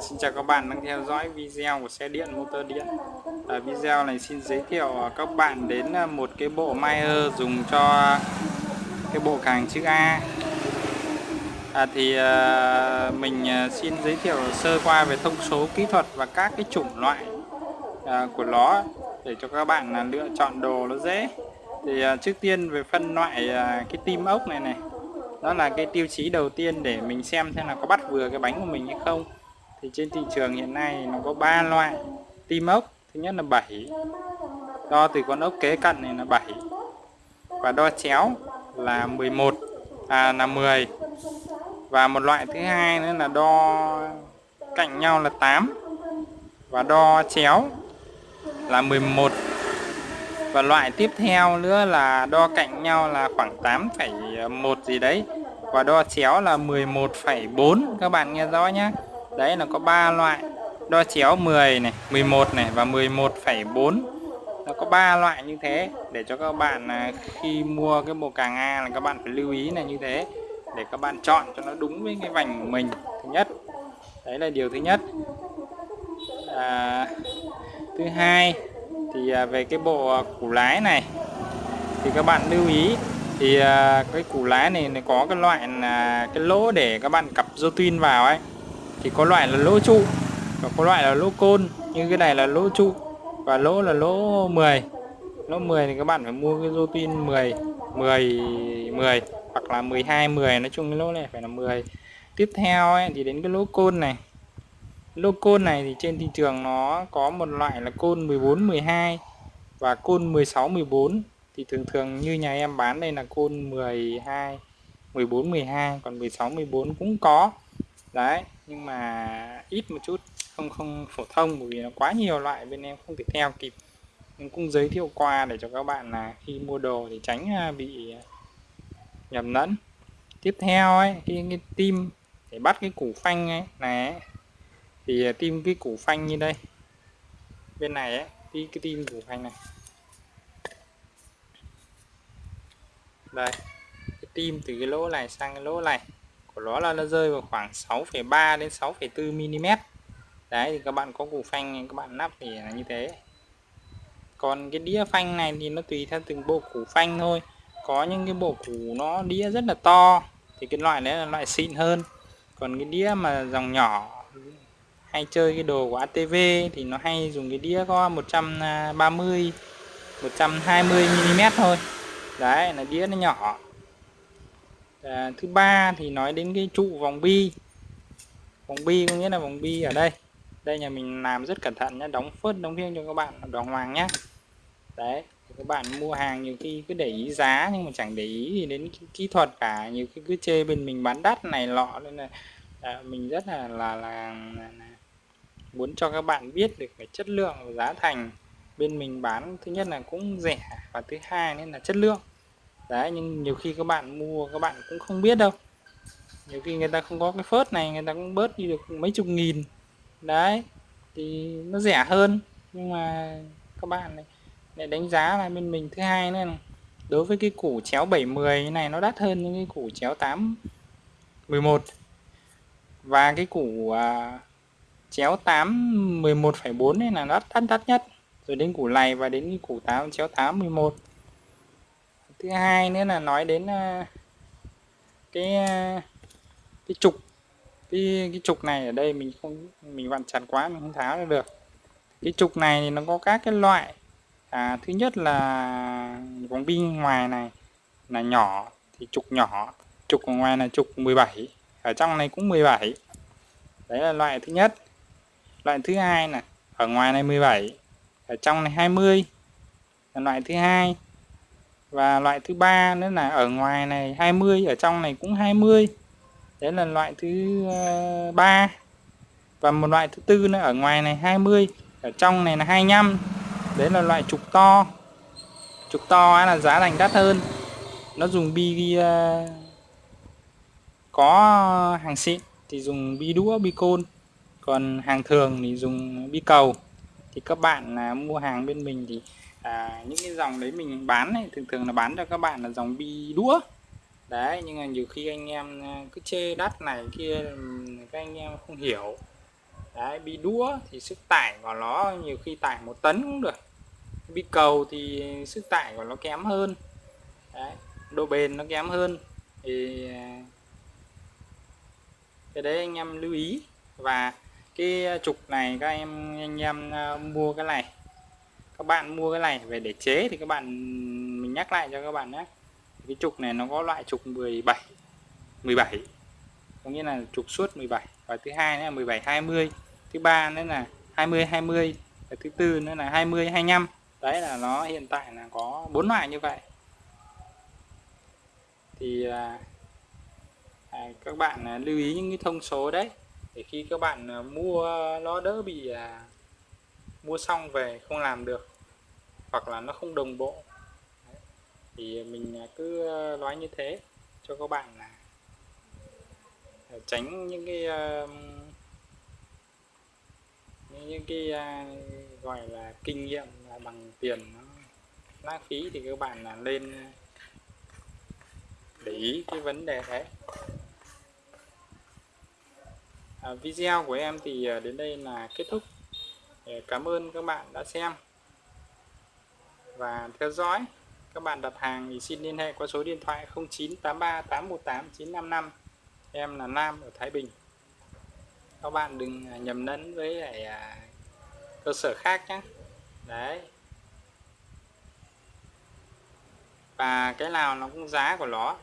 Xin chào các bạn đang theo dõi video của xe điện motor điện. À, Video này xin giới thiệu các bạn đến à, một cái bộ Meyer dùng cho cái bộ càng chữ A. À, Thì à, mình à, xin giới thiệu sơ qua về thông số kỹ thuật và các cái chủng loại à, của nó Để cho các bạn à, lựa chọn đồ nó dễ. Thì à, trước tiên về phân loại à, cái tim ốc này này đó là cái tiêu chí đầu tiên để mình xem xem là có bắt vừa cái bánh của mình hay không thì trên thị trường hiện nay nó có ba loại. Tim ốc thứ nhất là 7 đo từ con ốc kế cận này là 7 và đo chéo là 11 à là 10 và một loại thứ hai nữa là đo cạnh nhau là 8 và đo chéo là 11 và loại tiếp theo nữa là đo cạnh nhau là khoảng 8,1 gì đấy. Và đo chéo là 11,4 các bạn nghe rõ nhé đấy là có ba loại. Đo chéo 10 này 11 này và 11,4 nó có ba loại như thế để cho các bạn à, khi mua cái bộ càng A là các bạn phải lưu ý là như thế để các bạn chọn cho nó đúng với cái vành của mình. Thứ nhất đấy là điều thứ nhất. À, thứ hai thì à, về cái bộ à, củ lái này thì các bạn lưu ý thì cái củ lái này nó có cái loại là cái lỗ để các bạn cặp dô tin vào ấy thì có loại là lỗ trụ và có loại là lỗ côn. Như cái này là lỗ trụ và lỗ là lỗ 10 lỗ 10 thì các bạn phải mua cái dô tin 10 10 10 hoặc là 12 10 nói chung cái lỗ này phải là 10 tiếp theo ấy, thì đến cái lỗ côn này. Lô côn này thì trên thị trường nó có một loại là côn 14 12 và côn 16 14 thì thường thường như nhà em bán đây là côn 12 14 12 còn 16 14 cũng có. Đấy nhưng mà ít một chút không không phổ thông bởi vì nó quá nhiều loại bên em không thể theo kịp. Nhưng cũng giới thiệu qua để cho các bạn là khi mua đồ thì tránh à, bị à, nhầm lẫn. Tiếp theo ấy cái, cái tim để bắt cái củ phanh ấy này thì à, tim cái củ phanh như đây. Bên này ấy đi cái tim củ phanh này. Đây cái tim từ cái lỗ này sang cái lỗ này của nó là nó rơi vào khoảng 6,3 đến 6,4 mm. Đấy thì các bạn có củ phanh các bạn nắp thì là như thế. Còn cái đĩa phanh này thì nó tùy theo từng bộ củ phanh thôi. Có những cái bộ củ nó đĩa rất là to thì cái loại đấy là loại xịn hơn. Còn cái đĩa mà dòng nhỏ hay chơi cái đồ của ATV thì nó hay dùng cái đĩa có 130 120 mm thôi. Đấy là đĩa nó nhỏ à, thứ ba thì nói đến cái trụ vòng bi. Vòng bi có nghĩa là vòng bi ở đây. Đây nhà mình làm rất cẩn thận nhé đóng phớt đóng riêng cho các bạn đàng hoàng nhé đấy các bạn mua hàng nhiều khi cứ để ý giá nhưng mà chẳng để ý gì đến kỹ thuật cả. Nhiều khi cứ chê bên mình bán đắt này lọ nên là à, mình rất là là, là là muốn cho các bạn biết được cái chất lượng và giá thành. Bên mình bán thứ nhất là cũng rẻ và thứ hai nên là chất lượng đấy nhưng nhiều khi các bạn mua các bạn cũng không biết đâu. Nhiều khi người ta không có cái phớt này người ta cũng bớt đi được mấy chục nghìn. Đấy thì nó rẻ hơn. Nhưng mà các bạn này để đánh giá là bên mình thứ hai nữa là đối với cái củ chéo 710 này nó đắt hơn những cái củ chéo 8 11 và cái củ à, chéo 8 11,4 này là đắt đắt đắt nhất. Rồi đến củ này và đến cái củ 8 chéo 8 11 thứ hai nữa là nói đến ờ, cái ờ, cái trục. Cái cái trục này ở đây mình không mình vặn chặt quá mình không tháo được. Cái trục này thì nó có các cái loại. À, thứ nhất là vòng bi ngoài này là nhỏ thì trục nhỏ. Trục ở ngoài là trục 17 ở trong này cũng 17 đấy là loại thứ nhất. Loại thứ hai là ở ngoài này 17 ở trong này 20 là loại thứ hai và loại thứ ba nữa là ở ngoài này 20 ở trong này cũng 20 đấy là loại thứ ờ, ba. Và một loại thứ tư nữa, ở ngoài này 20 ở trong này là 25 đấy là loại trục to. Trục to là giá thành đắt hơn. Nó dùng bi ờ, có hàng xịn thì dùng bi đũa, bi côn. Còn hàng thường thì dùng bi cầu. Thì các bạn là mua hàng bên mình thì à, những cái dòng đấy mình bán này thường thường là bán cho các bạn là dòng bi đũa. Đấy nhưng mà nhiều khi anh em à, cứ chê đắt này kia các anh em không hiểu. Đấy bi đũa thì sức tải của nó nhiều khi tải một tấn cũng được. Bi cầu thì sức tải của nó kém hơn. Đấy, độ bền nó kém hơn. Thì à, cái đấy anh em lưu ý. Và cái à, trục này các em anh em mua cái này các bạn mua cái này về để chế thì các bạn mình nhắc lại cho các bạn nhé. Cái trục này nó có loại trục 17 17 có nghĩa là trục suốt 17 và thứ hai là 17 20 thứ ba nữa là 20 20 và thứ tư nữa là 20 25 đấy là nó hiện tại là có bốn loại như vậy. Thì à, à, các bạn à, lưu ý những cái thông số đấy. Để khi các bạn à, mua nó đỡ bị à, mua xong về không làm được hoặc là nó không đồng bộ. Thì mình à, cứ à, nói như thế cho các bạn là à, tránh những cái những cái gọi là kinh nghiệm là bằng tiền nó lãng phí thì các bạn là lên để ý cái vấn đề đấy. À, video của em thì đến đây là kết thúc cảm ơn các bạn đã xem. Và theo dõi, các bạn đặt hàng thì xin liên hệ qua số điện thoại 0983 818 955 em là Nam ở Thái Bình. Các bạn đừng à, nhầm lẫn với lại à, cơ sở khác nhé. Đấy. Và cái nào nó cũng giá của nó.